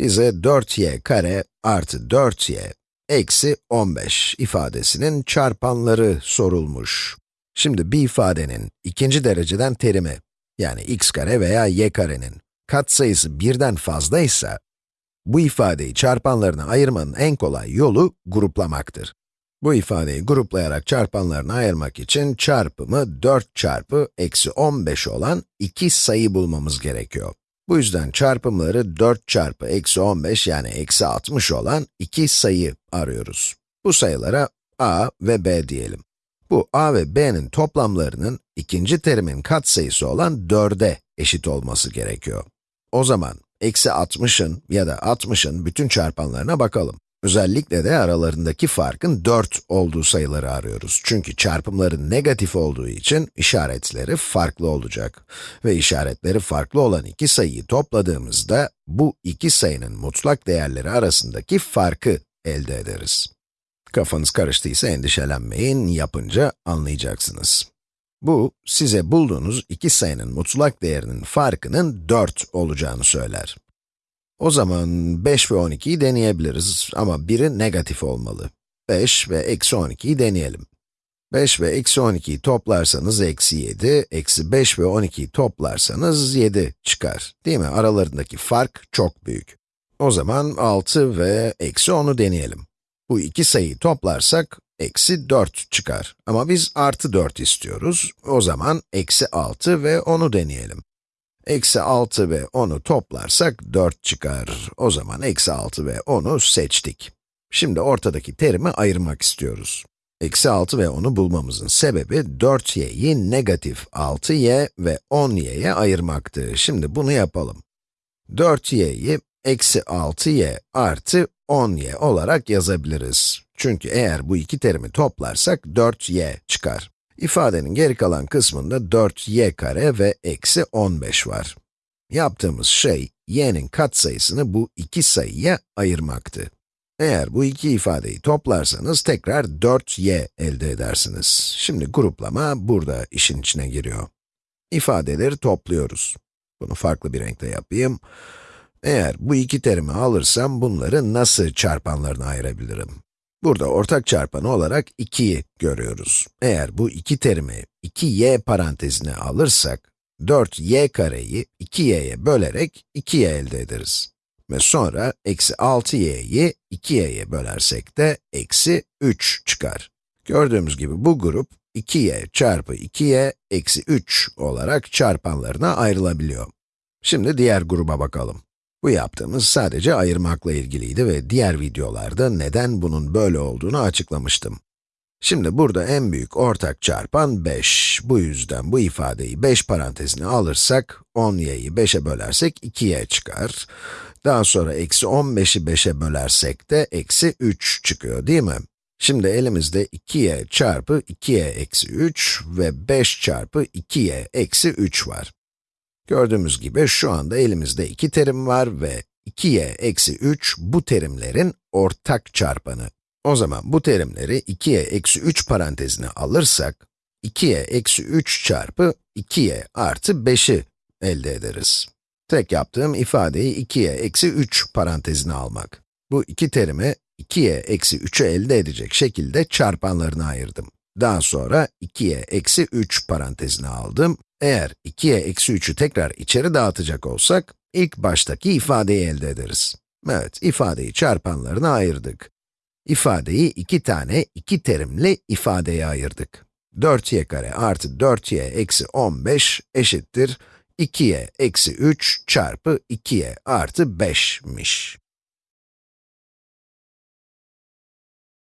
bize 4y kare artı 4y eksi 15 ifadesinin çarpanları sorulmuş. Şimdi bir ifadenin ikinci dereceden terimi, yani x kare veya y karenin katsayısı birden fazlaysa, bu ifadeyi çarpanlarına ayırmanın en kolay yolu gruplamaktır. Bu ifadeyi gruplayarak çarpanlarına ayırmak için çarpımı 4 çarpı eksi 15 olan iki sayı bulmamız gerekiyor. Bu yüzden çarpımları 4 çarpı eksi 15 yani eksi 60 olan iki sayı arıyoruz. Bu sayılara a ve b diyelim. Bu a ve b'nin toplamlarının ikinci terimin katsayısı olan 4'e eşit olması gerekiyor. O zaman eksi 60'ın ya da 60'ın bütün çarpanlarına bakalım. Özellikle de aralarındaki farkın 4 olduğu sayıları arıyoruz. Çünkü çarpımların negatif olduğu için işaretleri farklı olacak. Ve işaretleri farklı olan iki sayıyı topladığımızda, bu iki sayının mutlak değerleri arasındaki farkı elde ederiz. Kafanız karıştıysa endişelenmeyin, yapınca anlayacaksınız. Bu, size bulduğunuz iki sayının mutlak değerinin farkının 4 olacağını söyler. O zaman 5 ve 12'yi deneyebiliriz ama biri negatif olmalı. 5 ve eksi 12'yi deneyelim. 5 ve eksi 12'yi toplarsanız eksi 7, eksi 5 ve 12'yi toplarsanız 7 çıkar. Değil mi? Aralarındaki fark çok büyük. O zaman 6 ve eksi 10'u deneyelim. Bu iki sayıyı toplarsak, eksi 4 çıkar. Ama biz artı 4 istiyoruz. O zaman eksi 6 ve 10'u deneyelim. Eksi 6 ve 10'u toplarsak 4 çıkar. O zaman eksi 6 ve 10'u seçtik. Şimdi ortadaki terimi ayırmak istiyoruz. Eksi 6 ve 10'u bulmamızın sebebi 4y'yi negatif 6y ve 10y'ye ayırmaktı. Şimdi bunu yapalım. 4y'yi eksi 6y artı 10y olarak yazabiliriz. Çünkü eğer bu iki terimi toplarsak 4y çıkar. İfadenin geri kalan kısmında 4y kare ve eksi 15 var. Yaptığımız şey, y'nin katsayısını bu iki sayıya ayırmaktı. Eğer bu iki ifadeyi toplarsanız tekrar 4y elde edersiniz. Şimdi gruplama burada işin içine giriyor. İfadeleri topluyoruz. Bunu farklı bir renkte yapayım. Eğer bu iki terimi alırsam bunları nasıl çarpanlarına ayırabilirim? Burada ortak çarpanı olarak 2'yi görüyoruz. Eğer bu iki terimi 2y parantezine alırsak, 4y kareyi 2y'ye bölerek 2y elde ederiz. Ve sonra eksi 6y'yi 2y'ye bölersek de eksi 3 çıkar. Gördüğümüz gibi bu grup 2y çarpı 2y eksi 3 olarak çarpanlarına ayrılabiliyor. Şimdi diğer gruba bakalım. Bu yaptığımız sadece ayırmakla ilgiliydi ve diğer videolarda neden bunun böyle olduğunu açıklamıştım. Şimdi burada en büyük ortak çarpan 5. Bu yüzden bu ifadeyi 5 parantezine alırsak, 10y'yi 5'e bölersek 2y çıkar. Daha sonra eksi 15'i 5'e bölersek de eksi 3 çıkıyor değil mi? Şimdi elimizde 2y çarpı 2y eksi 3 ve 5 çarpı 2y eksi 3 var. Gördüğümüz gibi şu anda elimizde iki terim var ve 2y eksi 3 bu terimlerin ortak çarpanı. O zaman bu terimleri 2y eksi 3 parantezine alırsak, 2y eksi 3 çarpı 2y artı 5'i elde ederiz. Tek yaptığım ifadeyi 2y eksi 3 parantezine almak. Bu iki terimi 2y eksi 3'ü elde edecek şekilde çarpanlarına ayırdım. Daha sonra 2y eksi 3 parantezine aldım. Eğer 2y eksi 3'ü tekrar içeri dağıtacak olsak, ilk baştaki ifadeyi elde ederiz. Evet, ifadeyi çarpanlarına ayırdık. İfadeyi iki tane iki terimli ifadeye ayırdık. 4y kare artı 4y eksi 15 eşittir 2y eksi 3 çarpı 2y artı 5'miş.